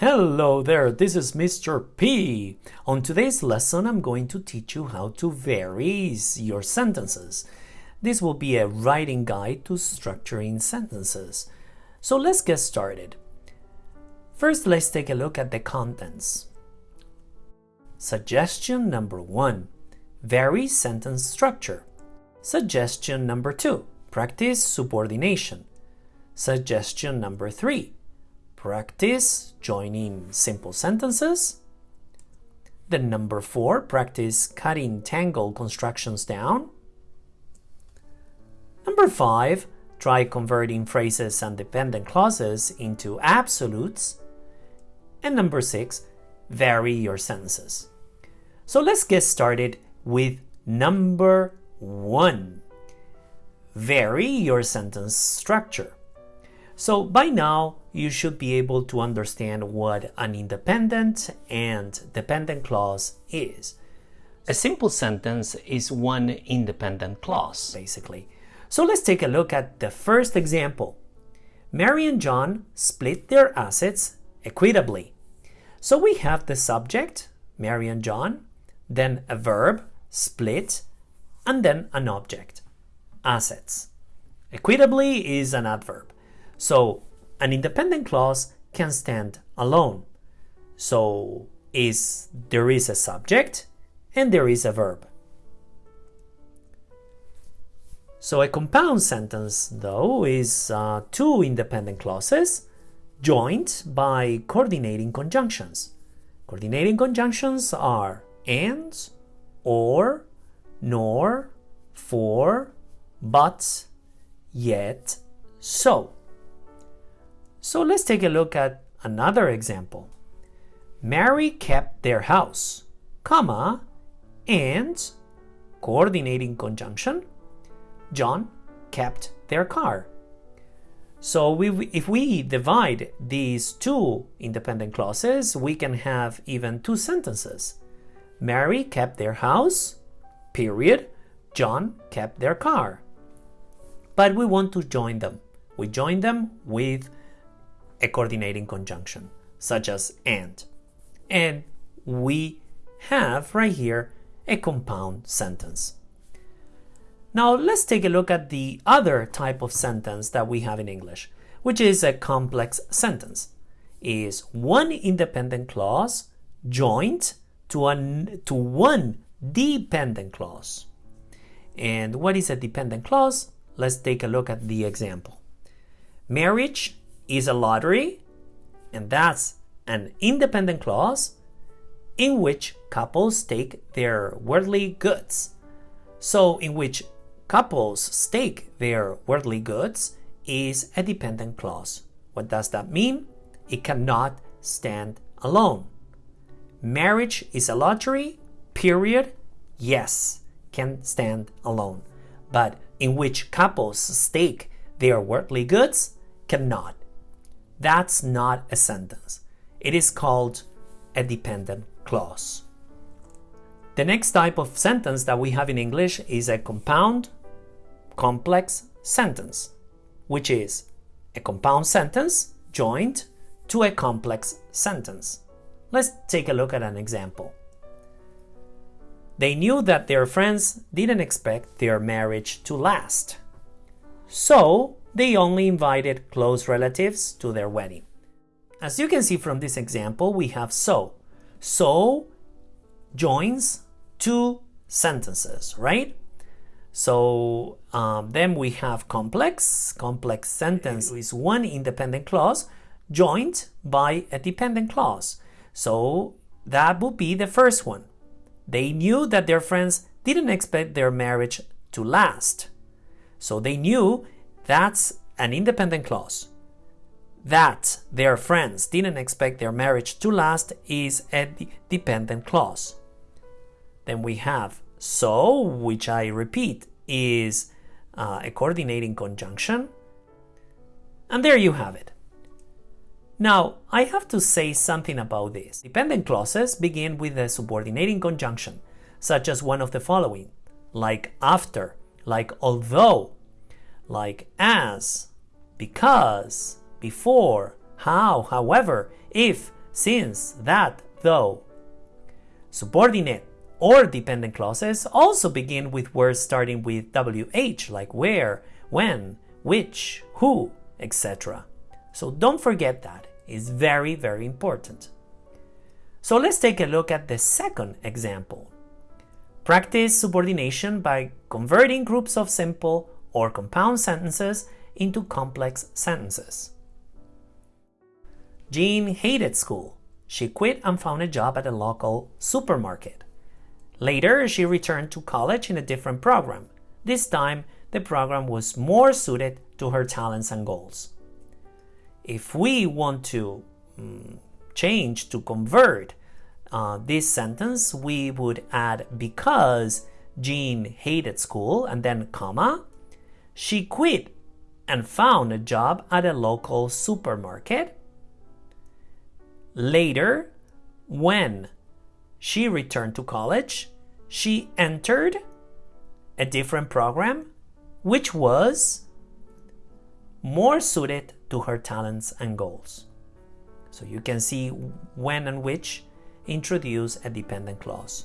Hello there, this is Mr. P. On today's lesson, I'm going to teach you how to vary your sentences. This will be a writing guide to structuring sentences. So let's get started. First, let's take a look at the contents. Suggestion number one, vary sentence structure. Suggestion number two, practice subordination. Suggestion number three, practice joining simple sentences. Then number four, practice cutting tangle constructions down. Number five, try converting phrases and dependent clauses into absolutes. And number six, vary your sentences. So let's get started with number one. Vary your sentence structure. So by now, you should be able to understand what an independent and dependent clause is. A simple sentence is one independent clause. Basically. So let's take a look at the first example. Mary and John split their assets equitably. So we have the subject, Mary and John, then a verb, split, and then an object, assets. Equitably is an adverb. So an independent clause can stand alone. So is there is a subject and there is a verb. So a compound sentence, though, is uh, two independent clauses joined by coordinating conjunctions. Coordinating conjunctions are and, or, nor, for, but, yet, so. So let's take a look at another example. Mary kept their house, comma, and coordinating conjunction, John kept their car. So we, if we divide these two independent clauses, we can have even two sentences. Mary kept their house, period. John kept their car. But we want to join them. We join them with a coordinating conjunction, such as and. And we have right here a compound sentence. Now let's take a look at the other type of sentence that we have in English, which is a complex sentence. Is one independent clause joined to, an, to one dependent clause. And what is a dependent clause? Let's take a look at the example. Marriage is a lottery, and that's an independent clause in which couples stake their worldly goods. So, in which couples stake their worldly goods is a dependent clause. What does that mean? It cannot stand alone. Marriage is a lottery, period. Yes, can stand alone. But in which couples stake their worldly goods cannot. That's not a sentence. It is called a dependent clause. The next type of sentence that we have in English is a compound complex sentence, which is a compound sentence joined to a complex sentence. Let's take a look at an example. They knew that their friends didn't expect their marriage to last. So, they only invited close relatives to their wedding. As you can see from this example, we have so. So joins two sentences, right? So um, then we have complex. Complex sentence is one independent clause joined by a dependent clause. So that would be the first one. They knew that their friends didn't expect their marriage to last. So they knew that's an independent clause. That their friends didn't expect their marriage to last is a dependent clause. Then we have so, which I repeat is uh, a coordinating conjunction. And there you have it. Now, I have to say something about this. Dependent clauses begin with a subordinating conjunction, such as one of the following, like after, like although, like as, because, before, how, however, if, since that, though. Subordinate or dependent clauses also begin with words starting with WH, like where, when, which, who, etc. So don't forget that. It's very, very important. So let's take a look at the second example. Practice subordination by converting groups of simple or compound sentences into complex sentences. Jean hated school. She quit and found a job at a local supermarket. Later, she returned to college in a different program. This time, the program was more suited to her talents and goals. If we want to um, change to convert uh, this sentence, we would add because Jean hated school and then comma. She quit and found a job at a local supermarket. Later, when she returned to college, she entered a different program which was more suited to her talents and goals. So you can see when and which introduce a dependent clause.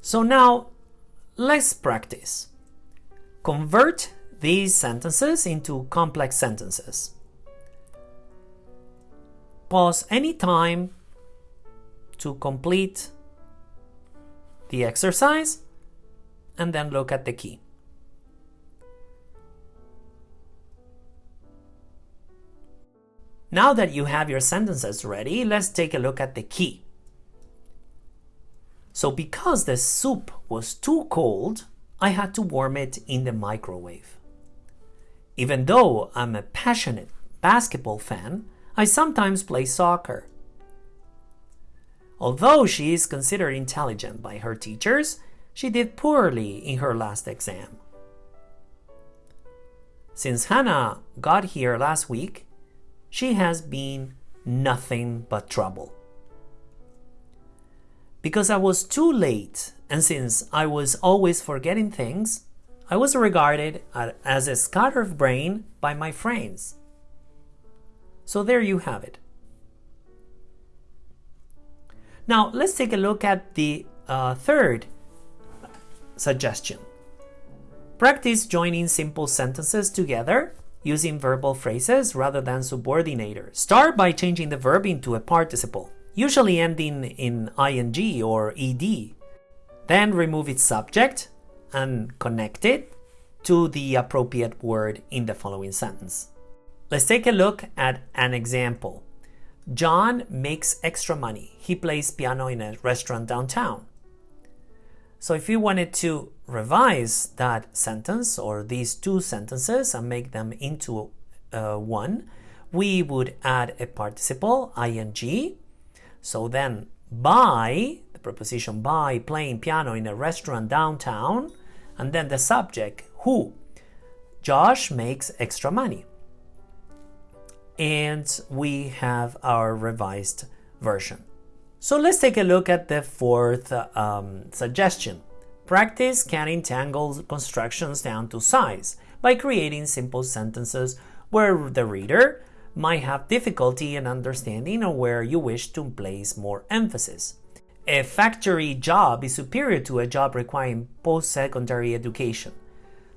So now let's practice. Convert these sentences into complex sentences. Pause any time to complete the exercise and then look at the key. Now that you have your sentences ready, let's take a look at the key. So because the soup was too cold, I had to warm it in the microwave. Even though I'm a passionate basketball fan, I sometimes play soccer. Although she is considered intelligent by her teachers, she did poorly in her last exam. Since Hannah got here last week, she has been nothing but trouble. Because I was too late, and since I was always forgetting things, I was regarded as a scattered brain by my friends. So there you have it. Now let's take a look at the uh, third suggestion. Practice joining simple sentences together using verbal phrases rather than subordinator. Start by changing the verb into a participle, usually ending in ing or ed. Then remove its subject and connect it to the appropriate word in the following sentence. Let's take a look at an example. John makes extra money. He plays piano in a restaurant downtown. So if you wanted to revise that sentence or these two sentences and make them into uh, one, we would add a participle, ing. So then by, the preposition by, playing piano in a restaurant downtown, and then the subject, who. Josh makes extra money and we have our revised version. So let's take a look at the fourth um, suggestion. Practice cutting tangle constructions down to size by creating simple sentences where the reader might have difficulty in understanding or where you wish to place more emphasis. A factory job is superior to a job requiring post-secondary education.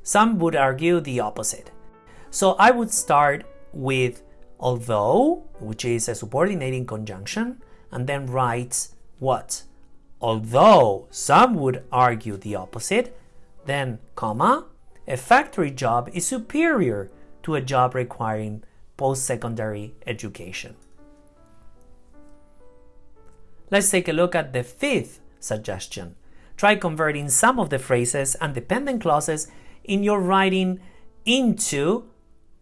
Some would argue the opposite. So I would start with although, which is a subordinating conjunction, and then writes what? Although some would argue the opposite, then comma, a factory job is superior to a job requiring post-secondary education. Let's take a look at the fifth suggestion. Try converting some of the phrases and dependent clauses in your writing into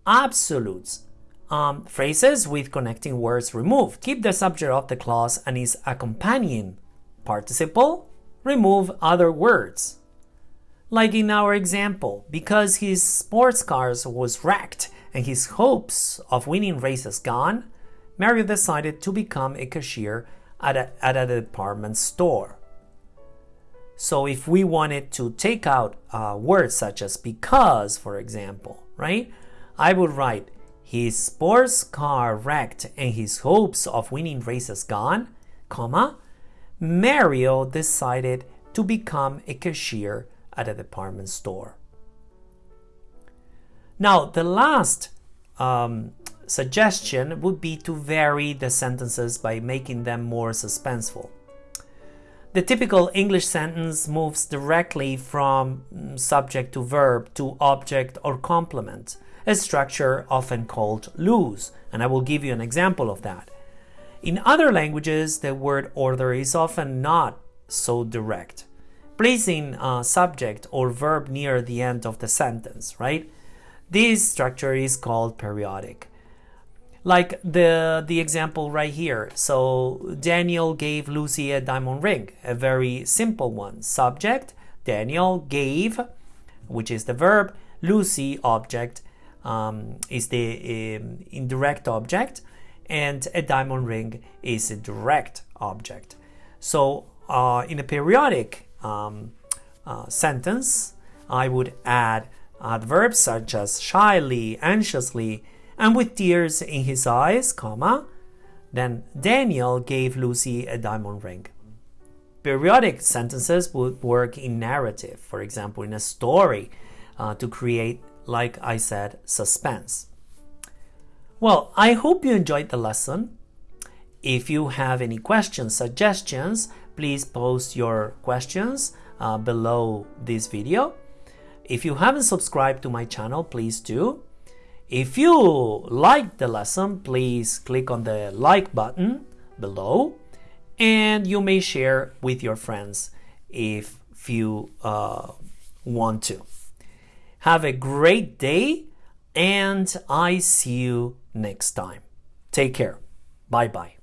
absolutes um, phrases with connecting words removed. Keep the subject of the clause and its accompanying participle. Remove other words. Like in our example, because his sports cars was wrecked and his hopes of winning races gone, Mario decided to become a cashier at a, at a department store. So if we wanted to take out uh, words such as because, for example, right? I would write his sports car wrecked and his hopes of winning races gone, comma, Mario decided to become a cashier at a department store. Now, the last um, suggestion would be to vary the sentences by making them more suspenseful. The typical English sentence moves directly from mm, subject to verb to object or complement, a structure often called loose, and I will give you an example of that. In other languages, the word order is often not so direct, placing a subject or verb near the end of the sentence, right? This structure is called periodic. Like the, the example right here. So Daniel gave Lucy a diamond ring, a very simple one. Subject, Daniel gave, which is the verb, Lucy, object, um, is the um, indirect object, and a diamond ring is a direct object. So uh, in a periodic um, uh, sentence, I would add adverbs such as shyly, anxiously, and with tears in his eyes, comma, then Daniel gave Lucy a diamond ring. Periodic sentences would work in narrative, for example, in a story, uh, to create, like I said, suspense. Well, I hope you enjoyed the lesson. If you have any questions, suggestions, please post your questions uh, below this video. If you haven't subscribed to my channel, please do. If you liked the lesson, please click on the like button below and you may share with your friends if you uh, want to. Have a great day and I see you next time. Take care. Bye bye.